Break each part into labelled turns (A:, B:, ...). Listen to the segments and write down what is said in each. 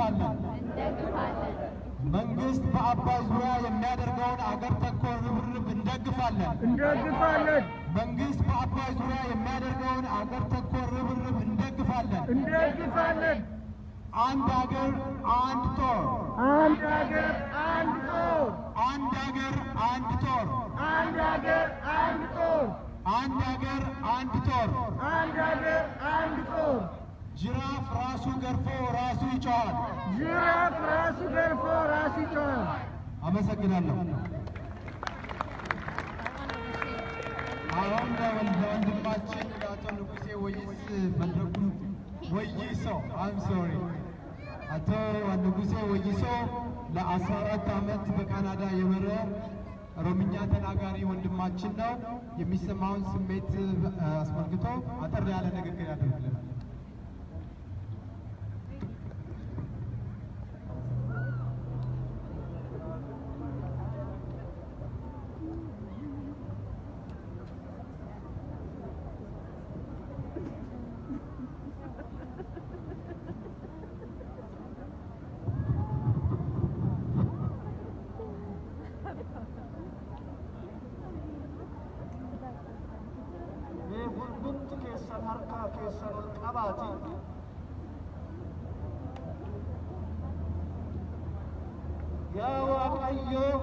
A: እንደግፋለን። መንግስት በአባይ ዙሪያ የሚያደርገውን አገር ተኮር ርብርብ እንደግፋለን።
B: እንደግፋለን
A: መንግስት በአባይ ዙሪያ የሚያደርገውን አገር ተኮር ርብርብ እንደግፋለን።
B: እንደግፋለን።
A: አንድ አገር አንድ ጦር፣
B: አንድ ሀገር አንድ ጦር፣
A: አንድ አገር አንድ ጦር፣
B: አንድ ሀገር አንድ ጦር፣
A: አንድ አገር አንድ ጦር።
B: አንድ ሀገር አንድ ጦር።
A: ጅራፍ ራሱ ገርፎ ራሱ ይጮኻል።
B: ጅራፍ ራሱ ገርፎ ራሱ ይጮኻል።
A: አመሰግናለሁ። አሁን ለወንድማችን ለአቶ ንጉሴ ወይስ መድረኩን ወይሶ አም ሶሪ አቶ ንጉሴ ወይሶ ለአስራ አራት ዓመት በካናዳ የኖረ ኦሮምኛ ተናጋሪ ወንድማችን ነው። የሚሰማውን ስሜት አስመልክቶ አጠር ያለ ንግግር ያደርግልናል።
C: amarillo.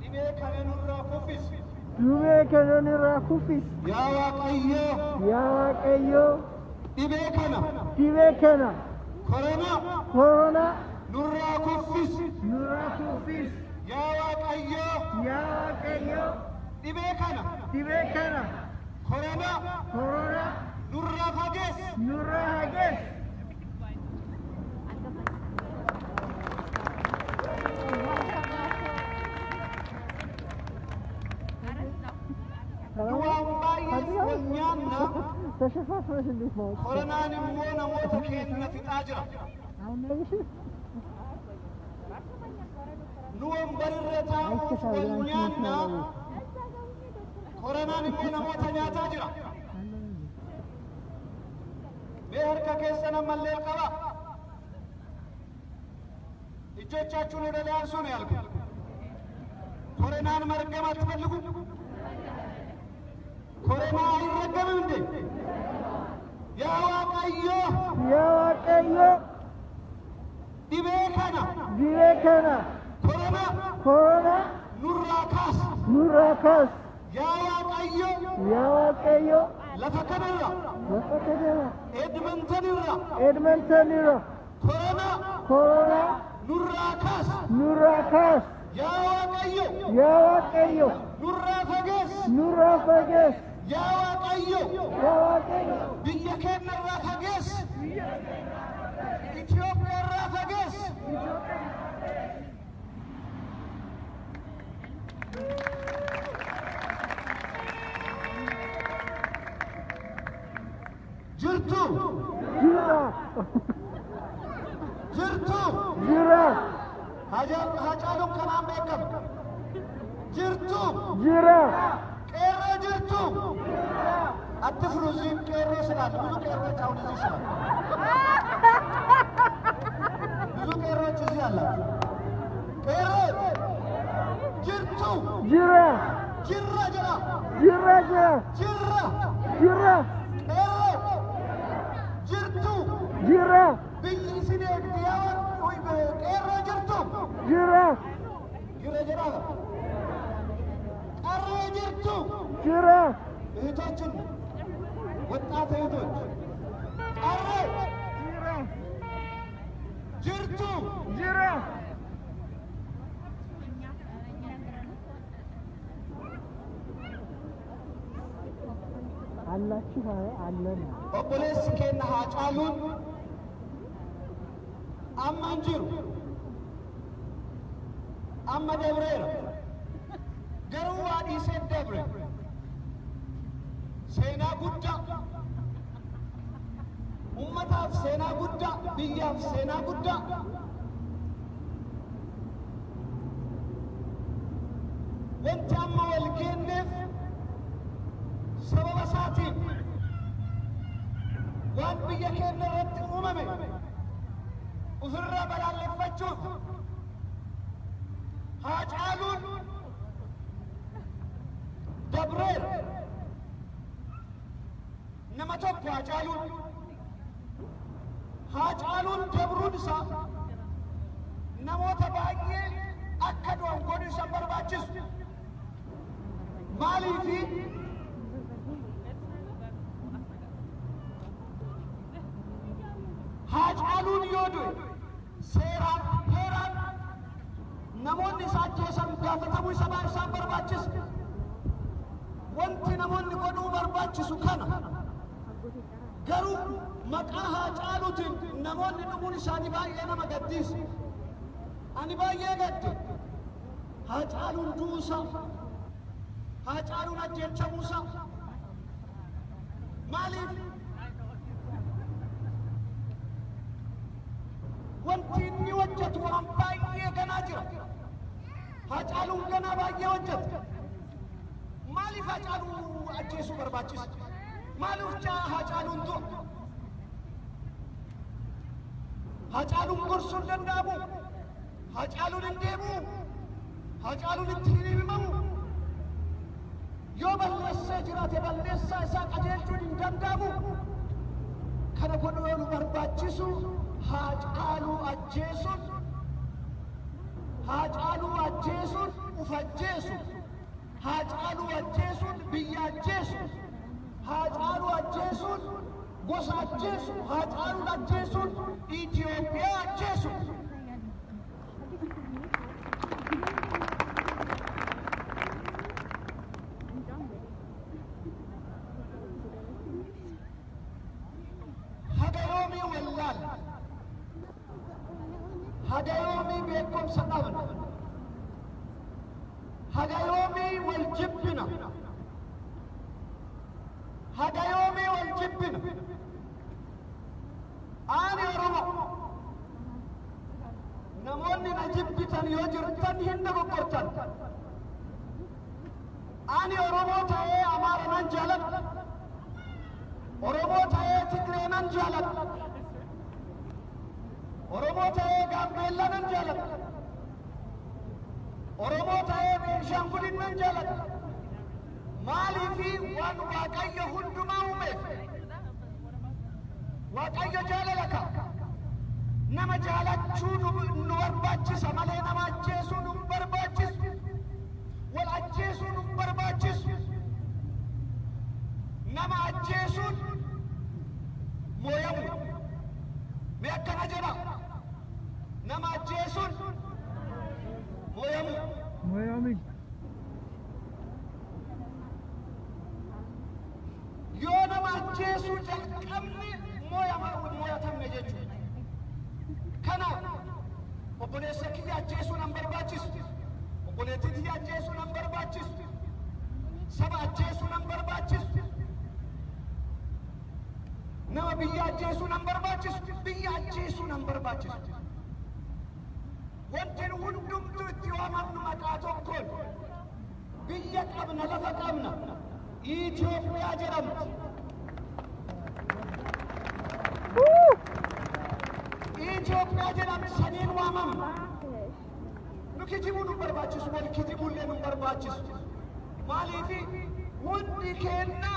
C: Dhibee kanan irraa kufis.
B: Dhibee kanan irraa kufis.
C: Yaa Waaqayyoo.
B: Yaa Waaqayyoo.
C: Dhibee kana.
B: Dhibee kana.
C: Korona.
B: Korona.
C: Nurraa kufis.
B: Nurraa kufis.
C: Yaa Waaqayyoo.
B: Yaa Waaqayyoo.
C: Dhibee kana.
B: Dhibee kana.
C: Korona.
B: Korona.
C: Nurraa fagees.
B: Nurraa fagees.
C: تشوف فاش اللي فوق ولا أنا
B: وأنا موتك
C: هنا في تاجره نوم بررتا والنيانا كورنان وأنا موتك يا تاجره بهرك كيسنا ملي القبا እጆቻችሁን ወደ ላይ አንሱ ነው ያልኩት። ኮሮናን መርገም አትፈልጉ? ኮሮና አይረገምም እንዴ? ያ ዋቀዮ
B: yaa Waaqayyoo
C: dhibee kana
B: dhibee kana
C: koronaa
B: koronaa
C: nurraa kaas.
B: nurraa kaasi.
C: yaa waaqayyo
B: ኑራካስ
C: ኑራካስ ያዋቀዮ
B: ያዋቀዮ ኑራፈገስ
C: ኑራፈገስ ያዋቀዮ ያዋቀዮ ብየኬን ራፈገስ ኢትዮጵያ ራፈገስ Jirtu!
B: Jirtu!
C: jirtu
B: jira
C: hacaaluun kanaan beekamu jirtu
B: jira
C: qeerroo jirtu አትፍሩ። እዚህም ቄሮ ስላለ ብዙ ቄሮች አሁን እዚህ ስላሉ ብዙ ቄሮች እዚህ አላቸው። ቄሮ ጅርቱ
B: jira
C: ጅራ ጅራ
B: jira jira
C: ጅራ
B: jira
C: ቄሮ ጅርቱ
B: jira jira
C: ጅራ ቀረ ጅርቱ
B: jira
C: እህቶችን ወጣት እህቶች። ቀረ
B: jira
C: ጅርቱ
B: jira አላችሁ? አለን።
C: keenya haa caaluun amma hin jiru amma dabreera garuu waa dhiisee dabre seenaa guddaa ummataaf seenaa guddaa biyyaaf seenaa guddaa wanti amma wal geenneef sababa isaatiin waan biyya keenya irratti uumame tokko haa caaluun haa caaluun dabruun isaa namoota baay'ee akka du'an godhu isa barbaachisu maaliifi haa caaluun yoo du'e seeraan heeraan namoonni isa ajjeesan gaafatamuu isa baa isaan barbaachisa wanti namoonni godhuu barbaachisu kana garuu maqaa haa caaluutiin namoonni dhumuun isaanii baay'ee nama gaddisiisa ani baay'ee gadde haa caaluun du'uusaa haa caaluun ajjeechamuusaa maaliif ajjeesuu barbaachisa maaliif caa haa caaluun du'a haa caaluun gorsuun danda'amu haa caaluun hin deemu haa caaluun itti hin himamu yoo balleessee jiraate balleessaa isaa qajeelchuun hin danda'amu kana godhuu nu barbaachisu haacaaluu ajjeesuun haacaaluu ajjeesuun uf ajjeesuun haacaaluu ajjeesuun biyya ajjeesuun haacaaluu ajjeesuun gosa ajjeesuun haacaaluun ajjeesuun Itoophiyaa ajjeesuun. منه آني أرمو نموني نجيب بيتان يوجر تن هند بقرتن آني أرمو تاية أمار من جالت أرمو تاية تكري من جالت أرمو تاية غابيلا من جالت أرمو تاية بيرشامبولين من جالت مالي في وان واقعي هندما أمي waaqayyo jaalalaka nama jaalachuun ಸಭಾಚೇಸು ನಂಬರ್ ಬಾಚಿಸು ನಮ್ಮ ಬಿಯ್ಯಾಚೇಸು ನಂಬರ್ ಬಾಚಿಸು ಬಿಯ್ಯಾಚೇಸು ನಂಬರ್ ಬಾಚಿಸು wantin hundumtu itti waamamnu maqaa tokkoon biyya qabna lafa qabna Itoophiyaa jedhamti. Itoophiyaa jedhamti saniin waamamna. Nu kijibuun nu barbaachisu wal kijibuun illee nu barbaachisu. Maaliifi hundi keenna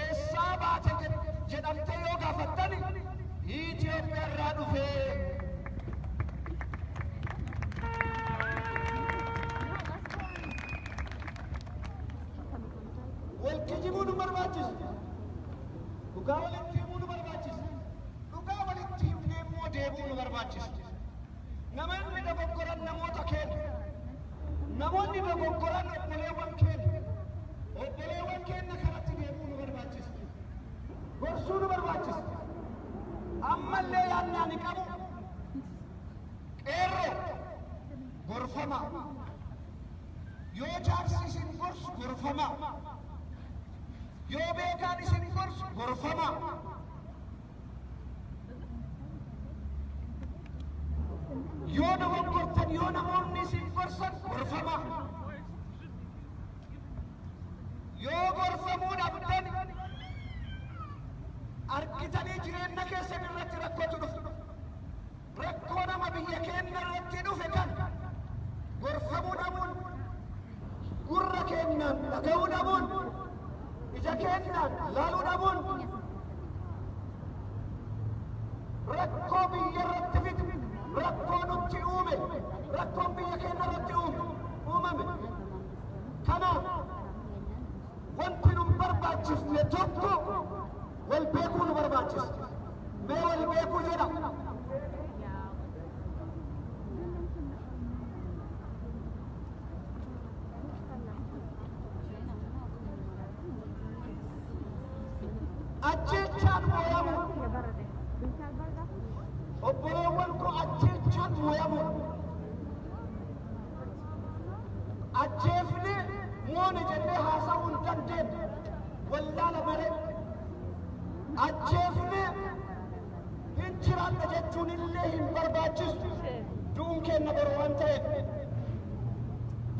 C: eessaa baate jedhamtee yoo gaafattani Itoophiyaa irraa dhufee യോജാർസിൻ കുർസ് ഗുർഫമ യോബേകാനിസിൻ കുർസ് ഗുർഫമ യോനവം കുർത്തൻ യോനമോൻ നിസിൻ കുർസൻ ഗുർഫമ യോ ഗുർഫമൂൻ അബ്ദൻ أركتني جرين نكيس من رت ركوت نف ركونا ما بيكين رت نفكان غرفة منامون gurra keenyaan dhaga'uu dhabuun, ija keenyaan laaluu dhabuun, ajjeefne moone jennee haasa'uu hin dandeenye wallaala malee ajjeefne hin jiraanna jechuun illee hin barbaachisu du'uun keenna boru waan ta'eef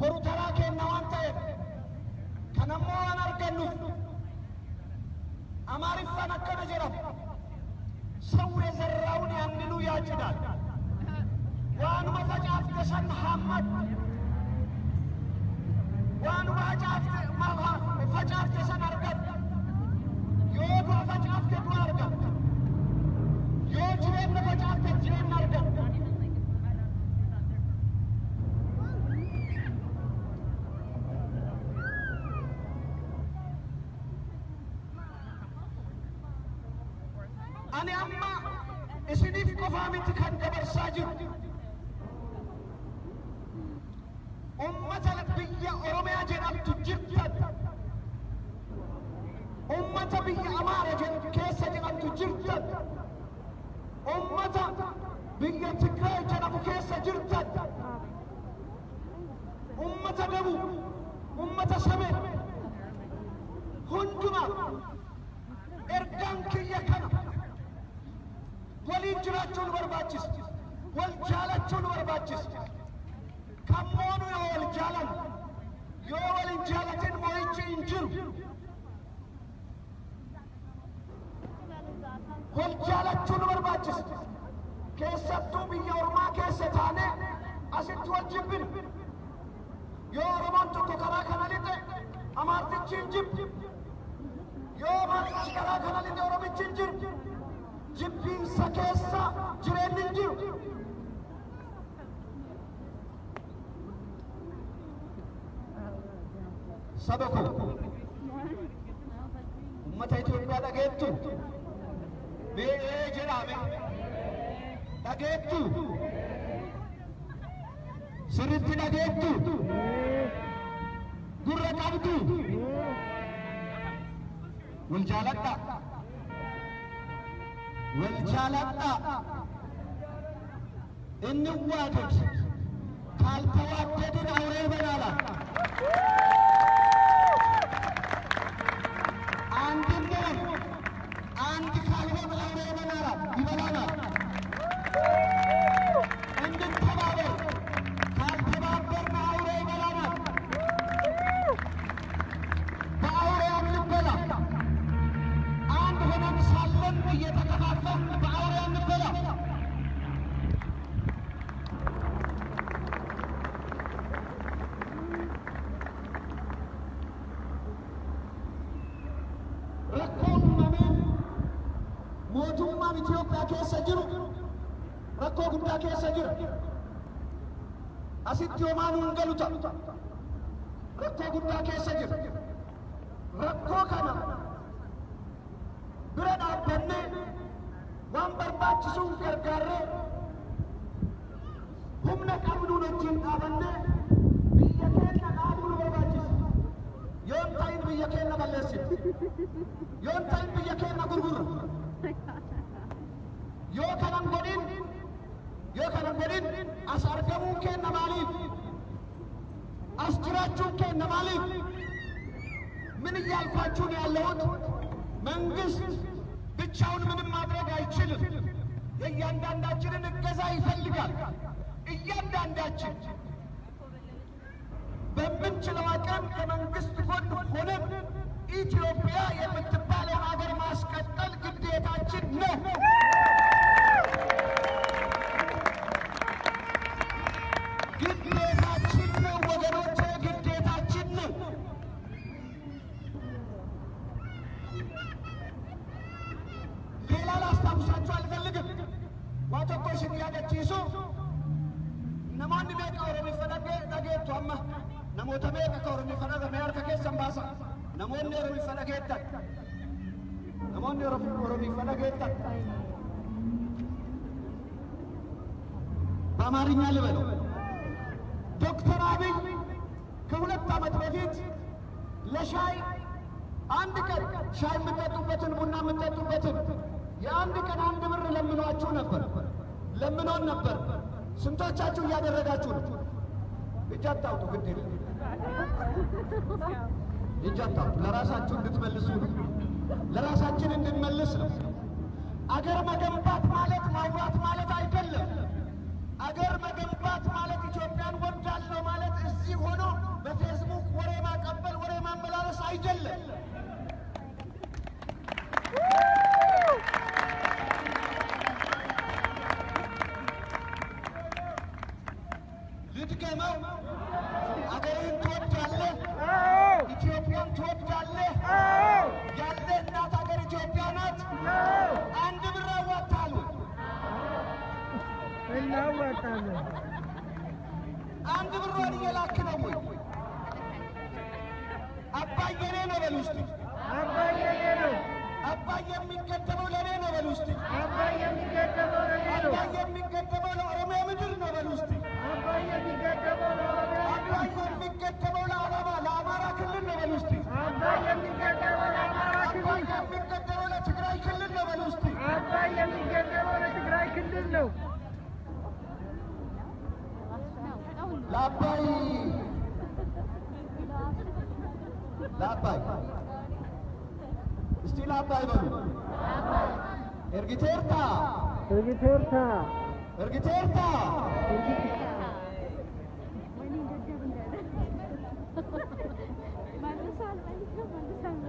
C: boru taraa keenna waan ta'eef kan ammoo waan argannuuf amaariffaan akkana jedhama ሰው የዘራውን ያንኑ ያጭዳል። ዋንuma facaafte san أنا أما إسنيف قفامي تكن كبر ساجد طبي أمارة كيسة أنت جرتد أمتا بيا تكراي جنبو كيسة جرتد أمتا دبو أمتا سمي. هندما إردان كي يكنا ولي جراتشون برباتشس والجالتشون برباتشس كمونو يا والجالن يا والجالتين مويتش إنجرو nu barbaachisa keessattuu biyya ormaa keessa taane asitti wal jibbin yoo oromoon tokko karaa kana lixe amaartichi hin jibbu yoo amaartichi karaa kana lixe oromichi hin dhageettu sirritti dhageettu gurra qabdu wal jaaladha wal jaaladha እንዋደድ ካልተዋደድን አውሬ ይበላናል። አንድ እንሁን። አንድ ካልሆን አውሬ ይበላናል ይበላናል። እንተባበር። ካልተባበርን አውሬ ይበላናል። በአውሬ አንበላ። አንድ ሆነን ሳለን እየተከፋፈልን በአውሬ አንበላ። rakkoon uumamee jira. Asitti homaa nuun galu ta'a. Rakkoo guddaa keessa jira. Rakkoo kana bira dhaabbannee waan barbaachisuun gargaarree humna qabnuun wajjin dhaabannee biyya keenya dhaabuu nu barbaachisa. Yoon ta'in biyya keenya balleessina. yoon ta'in biyya keenya gurgurra yoo kanan godhin yoo kanan godhin as argamuun keenya maaliif as jiraachuun keenya maaliif ምን እያልኳችሁ ነው ያለሁት? መንግስት ብቻውን ምንም ማድረግ አይችልም። የእያንዳንዳችንን እገዛ ይፈልጋል። እያንዳንዳችን በምንችለው አቅም ከመንግስት ጎን ሆነን ኢትዮጵያ የምትባለውን ሀገር ማስቀጠል ግዴታችን ነው። ለሻይ አንድ ቀን ሻይ የምጠጡበትን ቡና የምጠጡበትን የአንድ ቀን አንድ ብር ለምኗችሁ ነበር፣ ለምኖን ነበር። ስንቶቻችሁ እያደረጋችሁ ነው? እጅ አታውጡ፣ ግድ የለም እጅ አታውጡ። ለራሳችሁ እንድትመልሱ ነው፣ ለራሳችን እንድንመልስ ነው። አገር መገንባት ማለት ማውራት ማለት አይደለም። አገር መገንባት ማለት ኢትዮጵያን ወዳለሁ ማለት እዚህ ሆኖ በፌስቡክ ወሬ ማቀበል፣ ወሬ ማመላለስ አይደለም። ልድገመው። አንድ ብሯን እየላክ ነው ወይ? አባዬ እኔ ነው በል ውስጥ
B: አባዬ የኔ ነው።
C: አባዬ የሚገደበው ለእኔ ነው በል ውስጥ
B: አባዬ የሚገደበው ለኔ ነው።
C: አባዬ የሚገደበው ለኦሮሚያ ምድር ነው በል ውስጥ
B: አባዬ የሚገደበው ለኦሮሚያ
C: አባዬ የሚገደበው ለአላማ ለአማራ ክልል ነው በል ውስጥ
B: አባዬ የሚገደበው ለአማራ
C: አባዬ
B: ክልል
C: የሚገደበው ለትግራይ ክልል ነው በል ውስጥ
B: አባዬ የሚገደበው ለትግራይ ክልል ነው።
C: लापाई लापाई स्टिल लापाई बोलो।
B: एर्गी
C: चेरता एर्गी चेरता एर्गी चेरता मैं तो साल मैं तो साल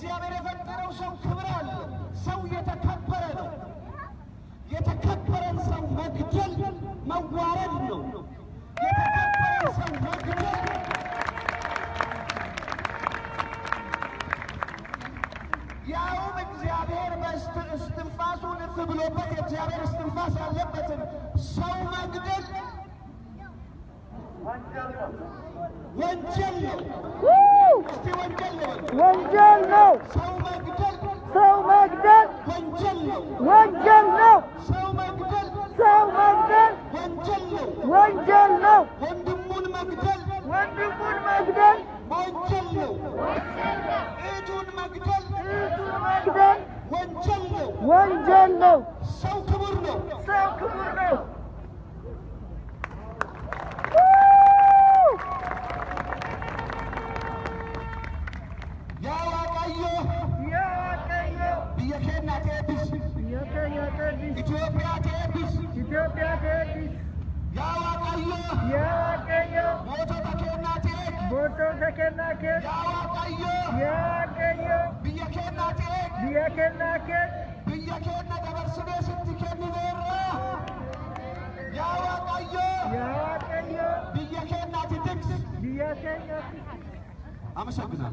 C: እግዚአብሔር የፈጠረው ሰው ክብር አለው። ሰው የተከበረ ነው። የተከበረን ሰው መግደል መዋረድ ነው። የተከበረን ሰው መግደል ያውም እግዚአብሔር እስትንፋሱ ንፍ ብሎበት የእግዚአብሔር እስትንፋስ ያለበትን ሰው መግደል ወንጀል ነው። وانجلنا سو
B: مجدل وانجلنا
C: سو مجدل
B: وانجلنا وندمون
C: مجدل وندمون
B: مجدل وانجلنا
C: ايتون مجدل ايتون مجدل
B: وانجلنا وانجلنا
C: سو كبرنا
B: سو كبرنا
C: Ethiopia Davis. Ethiopia
B: Davis. Yawa kayo.
C: Yawa kayo.
B: Boto
C: da kenna tek.
B: Boto da
C: kenna tek.
B: Yawa kayo.
C: Yawa kayo.
B: Biya
C: kenna tek. Biya
B: kenna tek.
C: Biya kenna
B: da
C: bersine sitti kenni
B: verra.
C: Yawa kayo. Yawa kayo. Biya kenna tek.
B: Biya
C: kenna tek. Ama
B: çok
C: güzel.